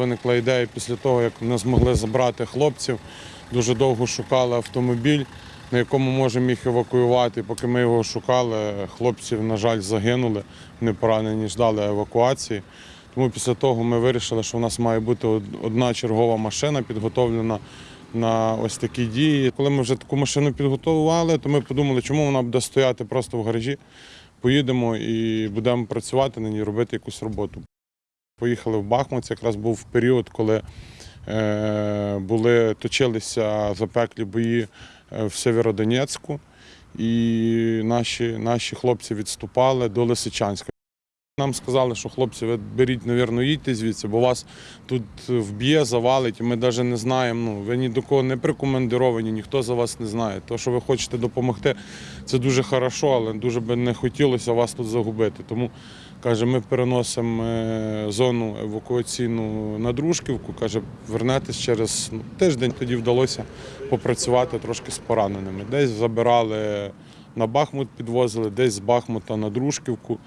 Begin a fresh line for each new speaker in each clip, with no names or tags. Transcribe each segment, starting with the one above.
Виникла ідея після того, як не змогли забрати хлопців. Дуже довго шукали автомобіль, на якому можемо їх евакуювати. Поки ми його шукали, хлопців, на жаль, загинули. Вони поранені, ждали евакуації. Тому після того ми вирішили, що в нас має бути одна чергова машина підготовлена на ось такі дії. Коли ми вже таку машину підготували, то ми подумали, чому вона буде стояти просто в гаражі. Поїдемо і будемо працювати на ній, робити якусь роботу. Поїхали в Бахмут. Це якраз був період, коли е, були, точилися запеклі бої е, в Северодонецьку, і наші, наші хлопці відступали до Лисичанська. Нам сказали, що хлопці, ви беріть, навірно, їдьте звідси, бо вас тут вб'є, завалить, і ми навіть не знаємо. Ну, ви ні до кого не прикомандировані, ніхто за вас не знає. То, що ви хочете допомогти, це дуже хорошо, але дуже би не хотілося вас тут загубити. Тому каже, ми переносимо е, зону евакуаційну на Дружківку. Каже, вернетесь через ну, тиждень. Тоді вдалося попрацювати трошки з пораненими. Десь забирали на Бахмут, підвозили, десь з Бахмута на Дружківку.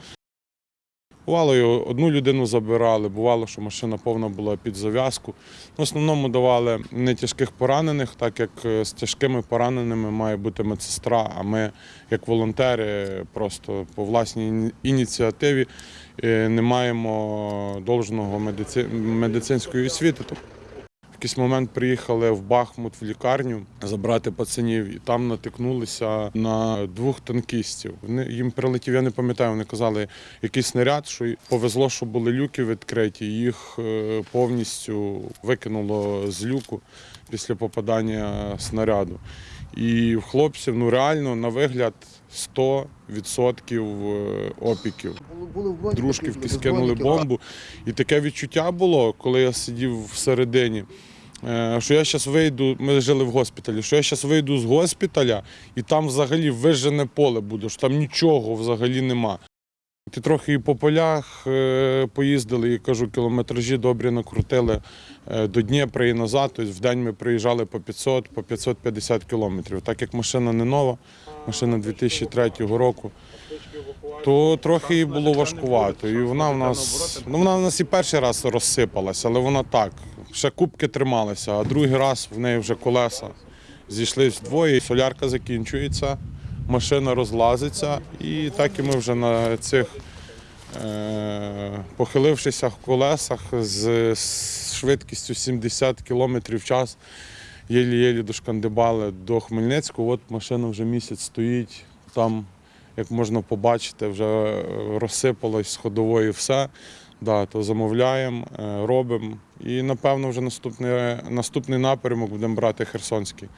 Бувало, одну людину забирали, бувало, що машина повна була під зав'язку. В основному давали не тяжких поранених, так як е, з тяжкими пораненими має бути медсестра, а ми, як волонтери, просто по власній ініціативі е, не маємо довжного медици- медицинської освіти. Якийсь момент приїхали в Бахмут в лікарню забрати пацанів, і там натикнулися на двох танкістів. Вони їм прилетів, я не пам'ятаю, вони казали якийсь снаряд, що повезло, що були люки відкриті. Їх е, повністю викинуло з люку після попадання снаряду. І в хлопців ну реально на вигляд 100% е, опіків. Дружківки скинули бомбу. І таке відчуття було, коли я сидів всередині, що я зараз вийду, ми жили в госпіталі, що я зараз вийду з госпіталя і там взагалі вижене поле буде, що там нічого взагалі нема. Ти трохи і по полях е, поїздили, і кажу, кілометражі добрі накрутили е, до Дніпра і назад. Тобто в день ми приїжджали по 500, по 550 кілометрів. Так як машина не нова, машина 2003 року, то трохи їй було важкувато. І вона в нас, ну вона в нас і перший раз розсипалася, але вона так. Ще кубки трималися, а другий раз в неї вже колеса зійшлись вдвоє, солярка закінчується, машина розлазиться, і так і ми вже на цих е, похилившися колесах з швидкістю 70 км в час. Єлі-єлі дошкандибали до Хмельницького. От машина вже місяць стоїть. Там, як можна побачити, вже розсипалось з ходової все. Да, то замовляємо, е, робимо. І напевно вже наступний, наступний напрямок будемо брати Херсонський.